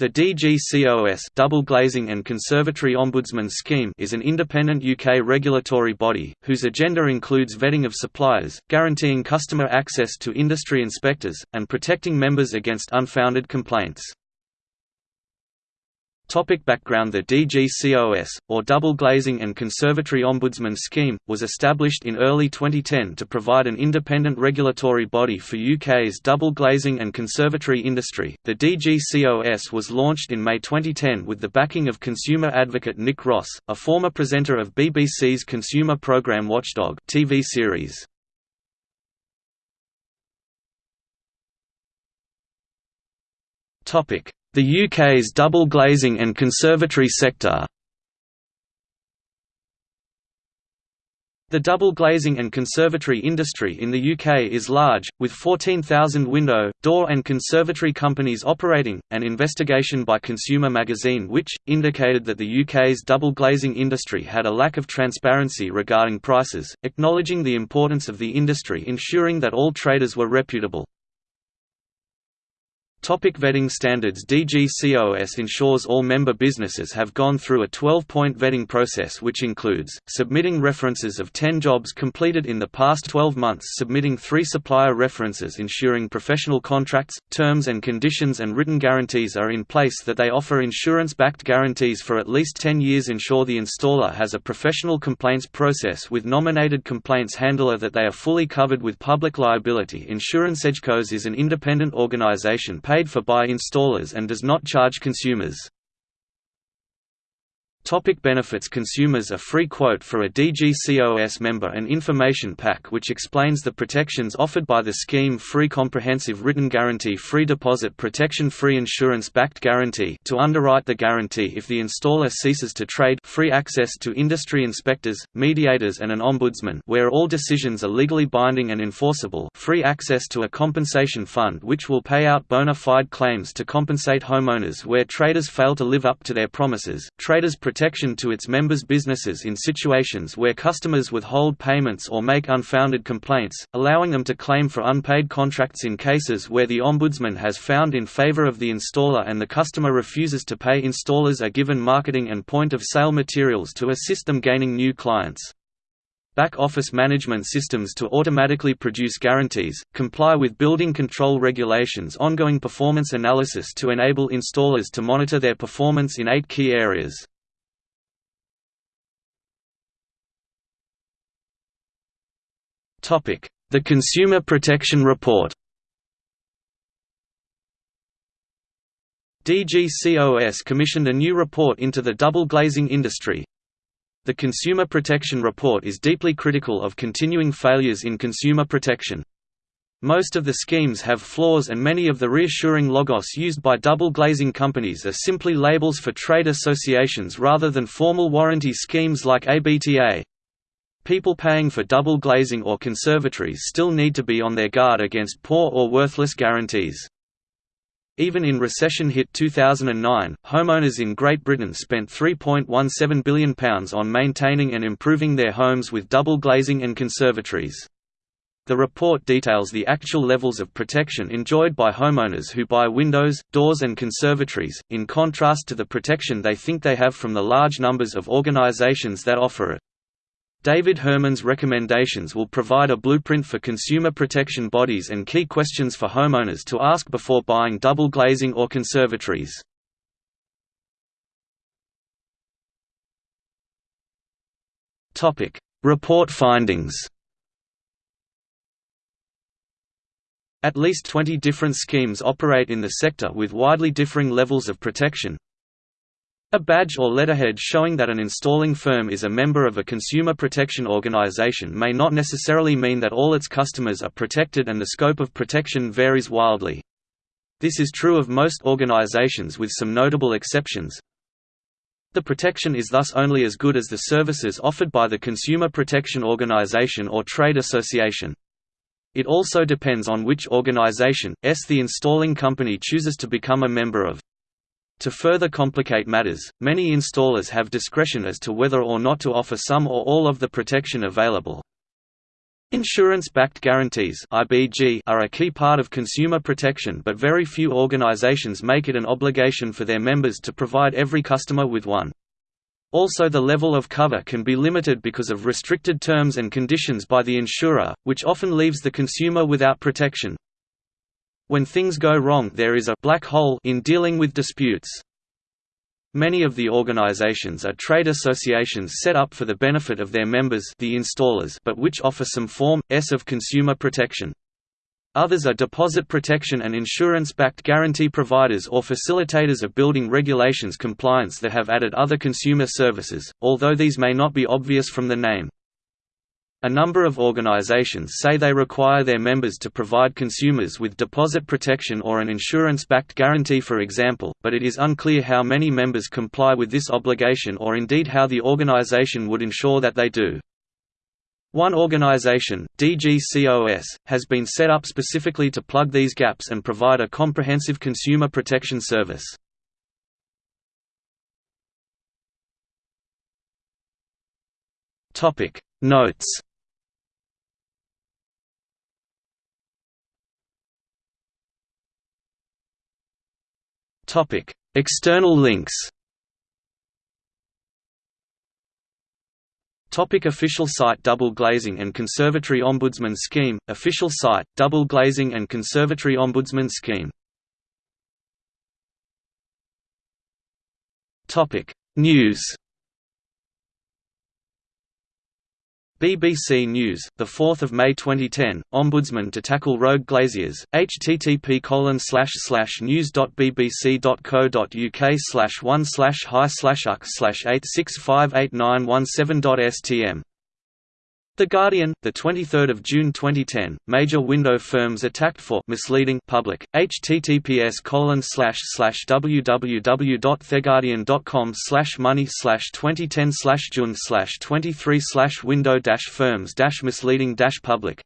The DGCOS Double Glazing and Conservatory Ombudsman Scheme is an independent UK regulatory body, whose agenda includes vetting of suppliers, guaranteeing customer access to industry inspectors, and protecting members against unfounded complaints. Topic background The DGCOS, or Double Glazing and Conservatory Ombudsman Scheme, was established in early 2010 to provide an independent regulatory body for UK's double glazing and conservatory industry. The DGCOS was launched in May 2010 with the backing of consumer advocate Nick Ross, a former presenter of BBC's consumer programme Watchdog TV series. Topic the UK's double glazing and conservatory sector The double glazing and conservatory industry in the UK is large, with 14,000 window, door and conservatory companies operating. An investigation by Consumer Magazine which, indicated that the UK's double glazing industry had a lack of transparency regarding prices, acknowledging the importance of the industry ensuring that all traders were reputable. Topic vetting standards DGCOS ensures all member businesses have gone through a 12-point vetting process which includes, submitting references of 10 jobs completed in the past 12 months submitting three supplier references ensuring professional contracts, terms and conditions and written guarantees are in place that they offer insurance-backed guarantees for at least 10 years ensure the installer has a professional complaints process with nominated complaints handler that they are fully covered with public liability. Insurance DGCOS is an independent organisation paid for by installers and does not charge consumers. Topic benefits. Consumers a free quote for a DGCOS member an information pack which explains the protections offered by the scheme free comprehensive written guarantee free deposit protection free insurance-backed guarantee to underwrite the guarantee if the installer ceases to trade free access to industry inspectors, mediators and an ombudsman where all decisions are legally binding and enforceable free access to a compensation fund which will pay out bona fide claims to compensate homeowners where traders fail to live up to their promises, traders protection to its members' businesses in situations where customers withhold payments or make unfounded complaints, allowing them to claim for unpaid contracts in cases where the Ombudsman has found in favor of the installer and the customer refuses to pay installers are given marketing and point-of-sale materials to assist them gaining new clients back-office management systems to automatically produce guarantees, comply with building control regulations ongoing performance analysis to enable installers to monitor their performance in eight key areas. The Consumer Protection Report DGCOS commissioned a new report into the double glazing industry. The Consumer Protection Report is deeply critical of continuing failures in consumer protection. Most of the schemes have flaws and many of the reassuring logos used by double glazing companies are simply labels for trade associations rather than formal warranty schemes like ABTA. People paying for double glazing or conservatories still need to be on their guard against poor or worthless guarantees. Even in recession-hit 2009, homeowners in Great Britain spent £3.17 billion on maintaining and improving their homes with double glazing and conservatories. The report details the actual levels of protection enjoyed by homeowners who buy windows, doors and conservatories, in contrast to the protection they think they have from the large numbers of organisations that offer it. David Herman's recommendations will provide a blueprint for consumer protection bodies and key questions for homeowners to ask before buying double glazing or conservatories. Report findings. At least 20 different schemes operate in the sector with widely differing levels of protection, a badge or letterhead showing that an installing firm is a member of a consumer protection organization may not necessarily mean that all its customers are protected and the scope of protection varies wildly. This is true of most organizations with some notable exceptions. The protection is thus only as good as the services offered by the consumer protection organization or trade association. It also depends on which organization, s the installing company chooses to become a member of. To further complicate matters, many installers have discretion as to whether or not to offer some or all of the protection available. Insurance-backed guarantees are a key part of consumer protection but very few organizations make it an obligation for their members to provide every customer with one. Also the level of cover can be limited because of restricted terms and conditions by the insurer, which often leaves the consumer without protection. When things go wrong there is a black hole in dealing with disputes. Many of the organizations are trade associations set up for the benefit of their members the installers but which offer some form, s of consumer protection. Others are deposit protection and insurance-backed guarantee providers or facilitators of building regulations compliance that have added other consumer services, although these may not be obvious from the name. A number of organizations say they require their members to provide consumers with deposit protection or an insurance-backed guarantee for example, but it is unclear how many members comply with this obligation or indeed how the organization would ensure that they do. One organization, DGCOS, has been set up specifically to plug these gaps and provide a comprehensive consumer protection service. Notes Topic: External links. Topic official site Double Glazing and Conservatory Ombudsman Scheme. Official site Double Glazing and Conservatory Ombudsman Scheme. News BBC News, 4 May 2010, Ombudsman to tackle rogue glaziers, http news.bbc.co.uk slash 1 slash hi slash uk slash 8658917.stm the Guardian, the 23rd of June 2010, major window firms attacked for misleading public. https colon slash slash www.theguardian.com slash money slash 2010 slash June slash 23 slash window dash firms dash misleading dash public.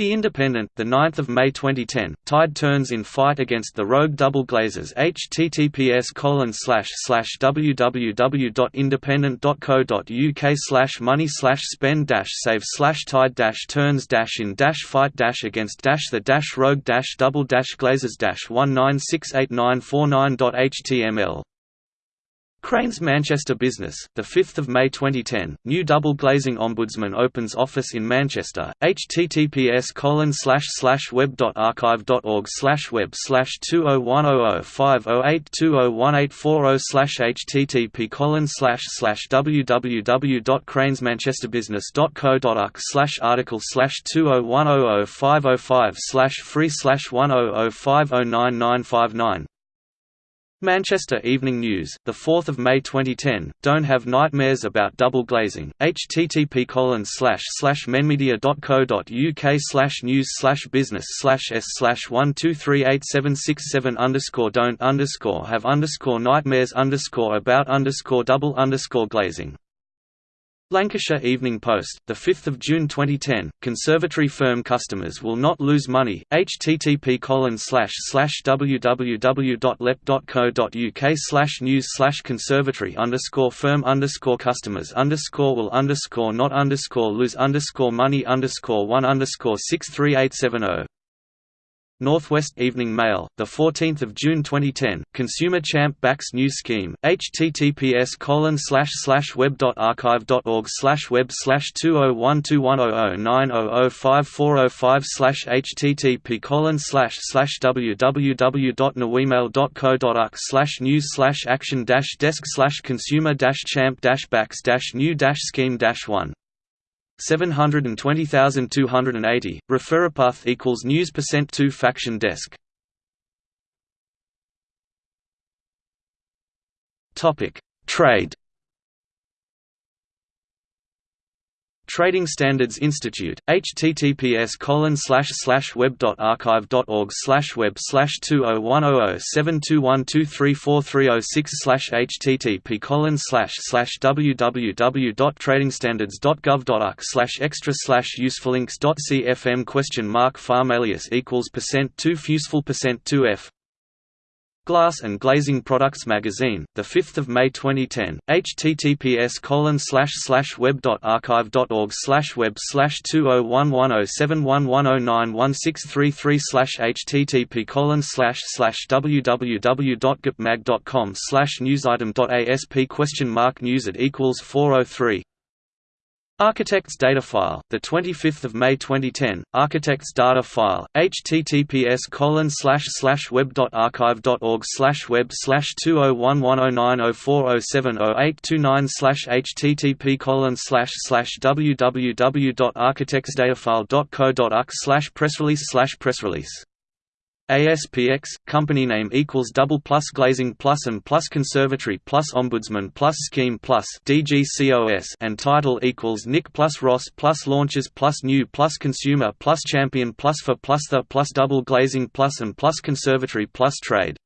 The Independent, the 9th of May 2010, tide turns in fight against the rogue double glazers. https colon slash slash www.independent.co.uk slash money slash spend dash save slash tide dash turns dash in dash fight dash against dash the dash rogue dash double dash glazers dash one nine six eight nine four nine html Crain's Manchester Business, 5 May 2010, new double glazing ombudsman opens office in Manchester, https web.archive.org web dot archive dot org slash web slash 20100508201840 http www.cranesmanchesterbusiness.co.uk article slash 20100505 free 100509959 Manchester Evening News, the 4th of May 2010. Don't have nightmares about double glazing. http colon slash slash menmedia.co.uk slash news slash business slash s slash one two three eight seven six seven underscore don't underscore have underscore nightmares underscore about underscore double underscore glazing. Lancashire Evening Post, 5 June 2010, conservatory firm customers will not lose money, http www.lep.co.uk news conservatory firm customers will not lose money one underscore six three eight seven zero Northwest Evening Mail, 14 June 2010, Consumer Champ backs new scheme, https web.archive.org web 201210090054005 http www.nawemail.co.uk news slash action dash desk slash consumer dash champ backs dash new scheme dash 1 720,280, Referapath equals news percent 2 faction desk. Topic: Trade Trading Standards Institute, https colon web.archive.org web slash two oh one oh oh seven two one two three four three oh six http colon slash slash www.tradingstandards.gov.uk slash extra slash usefulinks.cfm question mark farm alias equals percent two useful percent two f Glass and Glazing Products Magazine, the 5th of May 2010. https colon slash web slash web oh oh oh slash http colon slash slash www dot gpmag dot com slash question mark news at equals four oh three Architects data file, the 25th of May 2010. Architects data file, https colon slash slash web dot archive dot org slash web slash two oh one one oh nine oh four oh seven oh eight two nine slash http colon slash slash www dot dot co dot slash press release slash press release ASPX, company name equals double plus glazing plus and plus conservatory plus ombudsman plus scheme plus DGCOS and title equals Nick plus Ross plus launches plus new plus consumer plus champion plus for plus the plus double glazing plus and plus conservatory plus trade.